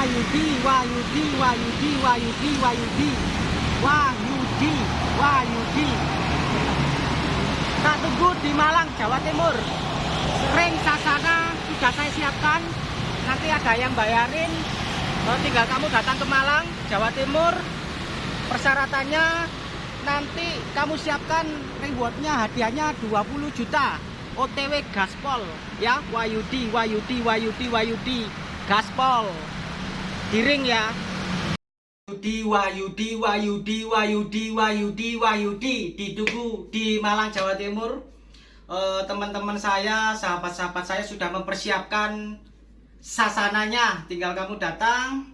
Wayudi, Wayudi, Wayudi, Wayudi, Wayudi, Wayudi, Wayudi. Tak tunggu di Malang, Jawa Timur. Ring Sasana sudah saya siapkan. Nanti ada yang bayarin. Oh, tinggal kamu datang ke Malang, Jawa Timur. Persyaratannya nanti kamu siapkan rewardnya hadiahnya 20 juta. OTW gaspol ya Wayudi Wayudi Wayudi Wayudi gaspol diring ya. Wayudi Wayudi Wayudi Wayudi Wayudi Wayudi. Di Tugu di Malang Jawa Timur. Eh, teman-teman saya sahabat-sahabat saya sudah mempersiapkan sasananya. Tinggal kamu datang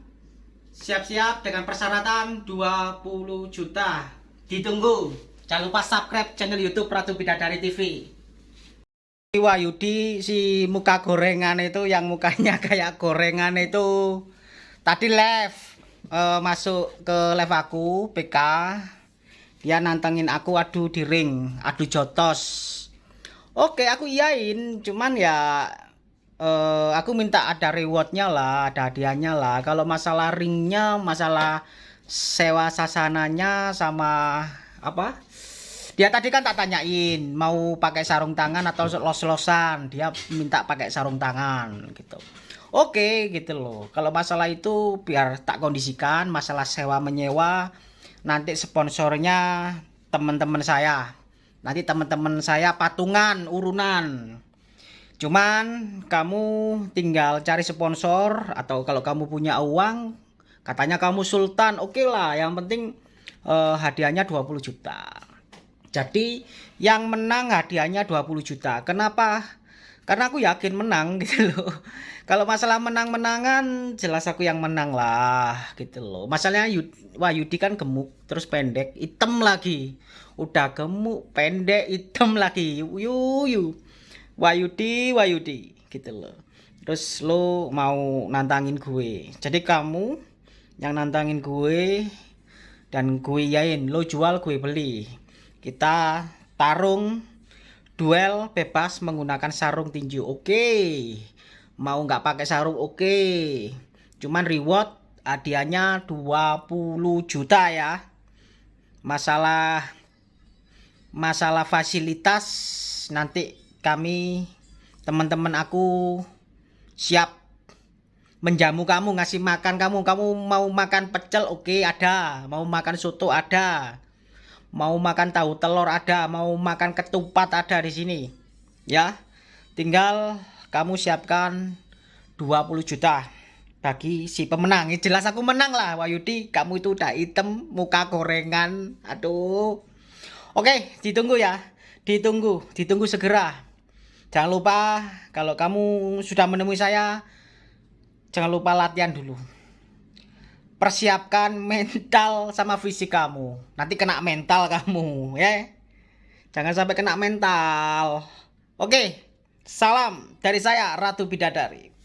siap-siap dengan persyaratan 20 juta. Ditunggu. Jangan lupa subscribe channel YouTube Ratu Bidadari TV Wayudi si muka gorengan itu yang mukanya kayak gorengan itu tadi live eh, masuk ke live aku PK dia nantengin aku adu di ring adu jotos. Oke aku iyain cuman ya eh, aku minta ada rewardnya lah ada hadiahnya lah. Kalau masalah ringnya masalah sewa sasananya sama apa dia tadi kan tak tanyain mau pakai sarung tangan atau los-losan. Dia minta pakai sarung tangan gitu. Oke gitu loh. Kalau masalah itu biar tak kondisikan masalah sewa menyewa nanti sponsornya teman-teman saya. Nanti teman-teman saya patungan urunan. Cuman kamu tinggal cari sponsor atau kalau kamu punya uang katanya kamu sultan oke okay lah. Yang penting eh, hadiahnya 20 juta jadi yang menang hadiahnya 20 juta. Kenapa? Karena aku yakin menang gitu loh. Kalau masalah menang-menangan jelas aku yang menang lah gitu loh. Masalahnya Yud, wah Yudi kan gemuk terus pendek hitam lagi. Udah gemuk pendek hitam lagi. Yu yu Wayudi Wayudi gitu loh. Terus lo mau nantangin gue. Jadi kamu yang nantangin gue dan gue yain lo jual gue beli kita tarung duel bebas menggunakan sarung tinju. Oke. Mau nggak pakai sarung? Oke. Cuman reward hadiahnya 20 juta ya. Masalah masalah fasilitas nanti kami teman-teman aku siap menjamu kamu ngasih makan kamu. Kamu mau makan pecel? Oke okay, ada. Mau makan soto? Ada mau makan tahu telur ada mau makan ketupat ada di sini ya tinggal kamu siapkan 20 juta bagi si pemenang ya, jelas aku menang lah Wayudi kamu itu udah hitam muka gorengan aduh Oke, ditunggu ya. Ditunggu, ditunggu segera. Jangan lupa kalau kamu sudah menemui saya, jangan lupa latihan dulu. Persiapkan mental sama fisik kamu. Nanti kena mental kamu, ya. Jangan sampai kena mental. Oke, salam dari saya Ratu Bidadari.